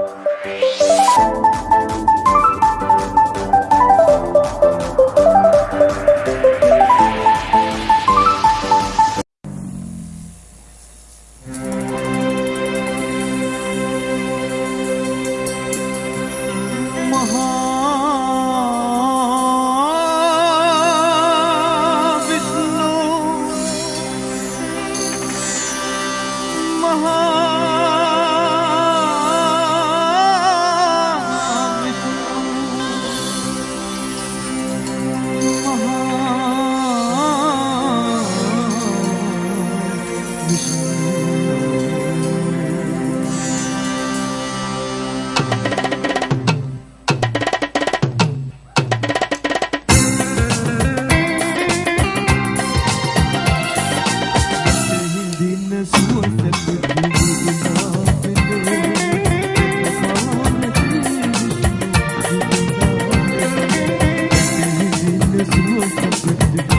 Oh.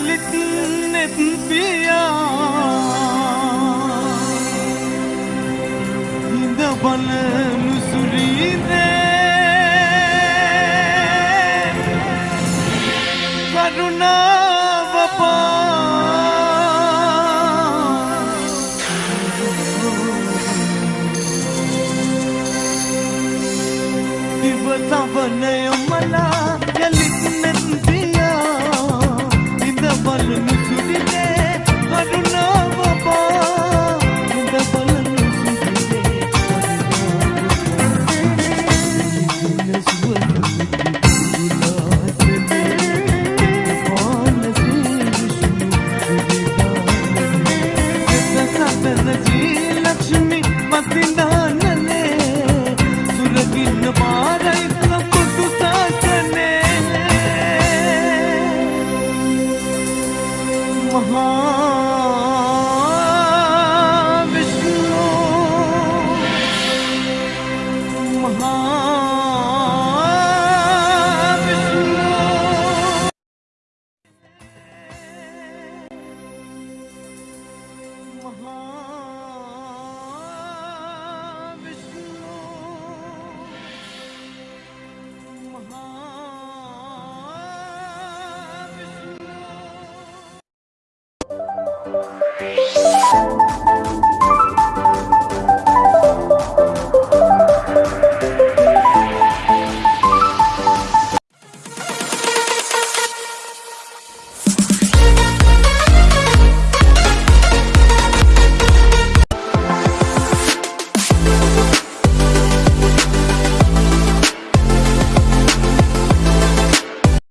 යළිත් නෙත් පියා හිඳ බලනු සුරීදේ කරුණාව පා දිවසවනය මලා යළිත් නෙත්